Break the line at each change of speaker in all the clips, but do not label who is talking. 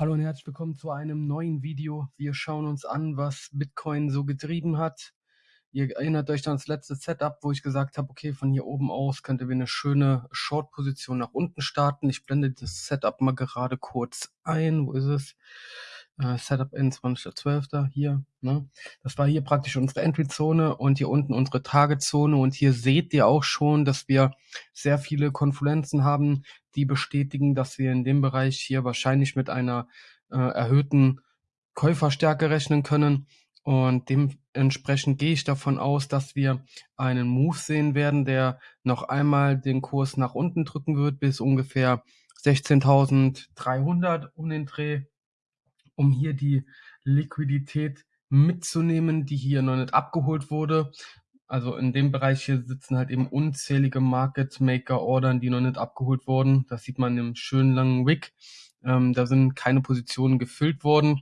Hallo und herzlich willkommen zu einem neuen Video. Wir schauen uns an, was Bitcoin so getrieben hat. Ihr erinnert euch an das letzte Setup, wo ich gesagt habe, okay, von hier oben aus könnte wir eine schöne Short-Position nach unten starten. Ich blende das Setup mal gerade kurz ein. Wo ist es? Äh, Setup in 20.12. hier. Ne? Das war hier praktisch unsere Entry-Zone und hier unten unsere Target-Zone. Und hier seht ihr auch schon, dass wir sehr viele Konfluenzen haben, die bestätigen, dass wir in dem Bereich hier wahrscheinlich mit einer äh, erhöhten Käuferstärke rechnen können. Und dementsprechend gehe ich davon aus, dass wir einen Move sehen werden, der noch einmal den Kurs nach unten drücken wird bis ungefähr 16.300 um den Dreh um hier die Liquidität mitzunehmen, die hier noch nicht abgeholt wurde. Also in dem Bereich hier sitzen halt eben unzählige Market Maker Ordern, die noch nicht abgeholt wurden. Das sieht man im schönen langen Wick. Ähm, da sind keine Positionen gefüllt worden.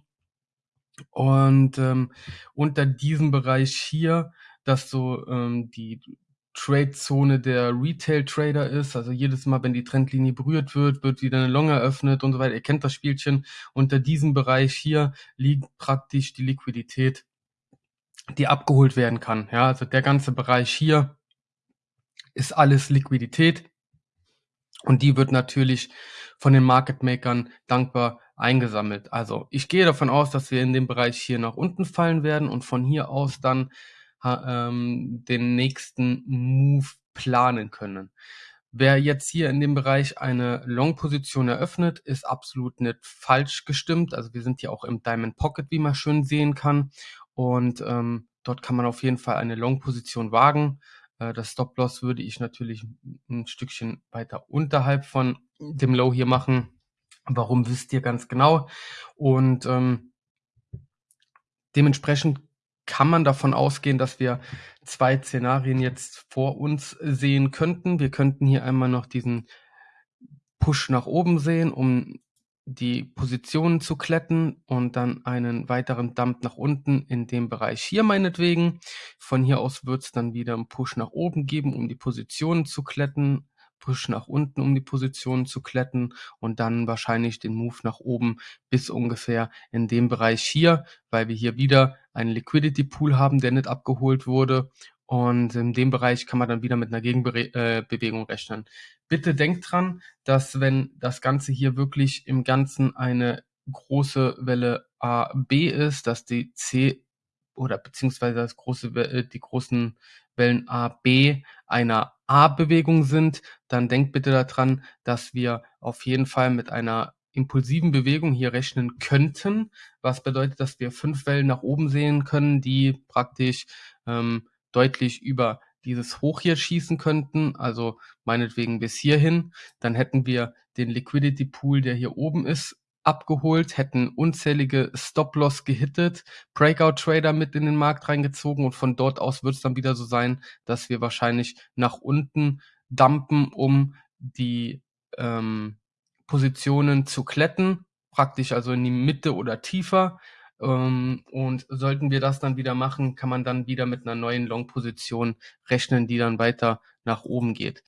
Und ähm, unter diesem Bereich hier, dass so ähm, die Trade-Zone der Retail-Trader ist. Also jedes Mal, wenn die Trendlinie berührt wird, wird wieder eine Long eröffnet und so weiter. Ihr kennt das Spielchen. Unter diesem Bereich hier liegt praktisch die Liquidität, die abgeholt werden kann. Ja, also der ganze Bereich hier ist alles Liquidität. Und die wird natürlich von den Market Makern dankbar eingesammelt. Also ich gehe davon aus, dass wir in dem Bereich hier nach unten fallen werden und von hier aus dann ähm, den nächsten Move planen können. Wer jetzt hier in dem Bereich eine Long-Position eröffnet, ist absolut nicht falsch gestimmt. Also wir sind hier auch im Diamond Pocket, wie man schön sehen kann. Und ähm, dort kann man auf jeden Fall eine Long-Position wagen. Äh, das Stop-Loss würde ich natürlich ein Stückchen weiter unterhalb von dem Low hier machen. Warum wisst ihr ganz genau? Und ähm, dementsprechend kann man davon ausgehen, dass wir zwei Szenarien jetzt vor uns sehen könnten. Wir könnten hier einmal noch diesen Push nach oben sehen, um die Positionen zu kletten und dann einen weiteren Dump nach unten in dem Bereich hier meinetwegen. Von hier aus wird es dann wieder einen Push nach oben geben, um die Positionen zu kletten Push nach unten, um die Position zu kletten und dann wahrscheinlich den Move nach oben bis ungefähr in dem Bereich hier, weil wir hier wieder einen Liquidity Pool haben, der nicht abgeholt wurde und in dem Bereich kann man dann wieder mit einer Gegenbewegung äh, rechnen. Bitte denkt dran, dass wenn das Ganze hier wirklich im Ganzen eine große Welle A, B ist, dass die C oder beziehungsweise das große, äh, die großen Wellen A, B einer A-Bewegung sind, dann denkt bitte daran, dass wir auf jeden Fall mit einer impulsiven Bewegung hier rechnen könnten, was bedeutet, dass wir fünf Wellen nach oben sehen können, die praktisch ähm, deutlich über dieses Hoch hier schießen könnten, also meinetwegen bis hierhin, dann hätten wir den Liquidity Pool, der hier oben ist, abgeholt, hätten unzählige Stop-Loss gehittet, Breakout-Trader mit in den Markt reingezogen und von dort aus wird es dann wieder so sein, dass wir wahrscheinlich nach unten dumpen, um die ähm, Positionen zu kletten, praktisch also in die Mitte oder tiefer. Ähm, und sollten wir das dann wieder machen, kann man dann wieder mit einer neuen Long-Position rechnen, die dann weiter nach oben geht.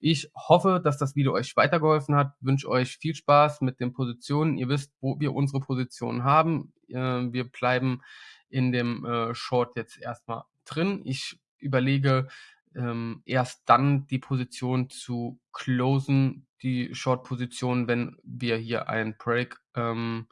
Ich hoffe, dass das Video euch weitergeholfen hat. Wünsche euch viel Spaß mit den Positionen. Ihr wisst, wo wir unsere Positionen haben. Äh, wir bleiben in dem äh, Short jetzt erstmal drin. Ich überlege ähm, erst dann die Position zu closen, die Short-Position, wenn wir hier einen Break, ähm,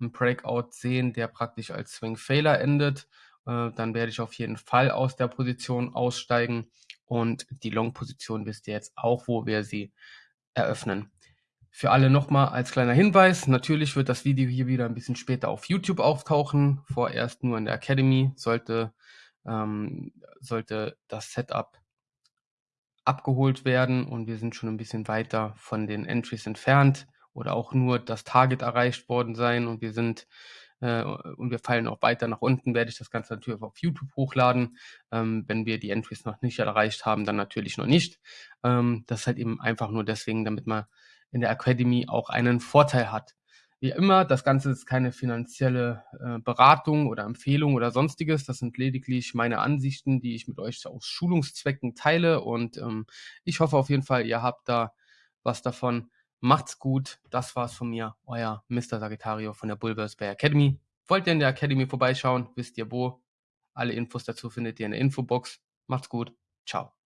einen Breakout sehen, der praktisch als Swing Failure endet. Äh, dann werde ich auf jeden Fall aus der Position aussteigen. Und die Long-Position wisst ihr jetzt auch, wo wir sie eröffnen. Für alle nochmal als kleiner Hinweis, natürlich wird das Video hier wieder ein bisschen später auf YouTube auftauchen, vorerst nur in der Academy, sollte, ähm, sollte das Setup abgeholt werden und wir sind schon ein bisschen weiter von den Entries entfernt oder auch nur das Target erreicht worden sein und wir sind äh, und wir fallen auch weiter nach unten, werde ich das Ganze natürlich auf YouTube hochladen. Ähm, wenn wir die Entries noch nicht erreicht haben, dann natürlich noch nicht. Ähm, das ist halt eben einfach nur deswegen, damit man in der Academy auch einen Vorteil hat. Wie immer, das Ganze ist keine finanzielle äh, Beratung oder Empfehlung oder sonstiges. Das sind lediglich meine Ansichten, die ich mit euch aus Schulungszwecken teile. Und ähm, ich hoffe auf jeden Fall, ihr habt da was davon. Macht's gut. Das war's von mir. Euer Mr. Sagittario von der Bulbers Bay Academy. Wollt ihr in der Academy vorbeischauen? Wisst ihr wo? Alle Infos dazu findet ihr in der Infobox. Macht's gut. Ciao.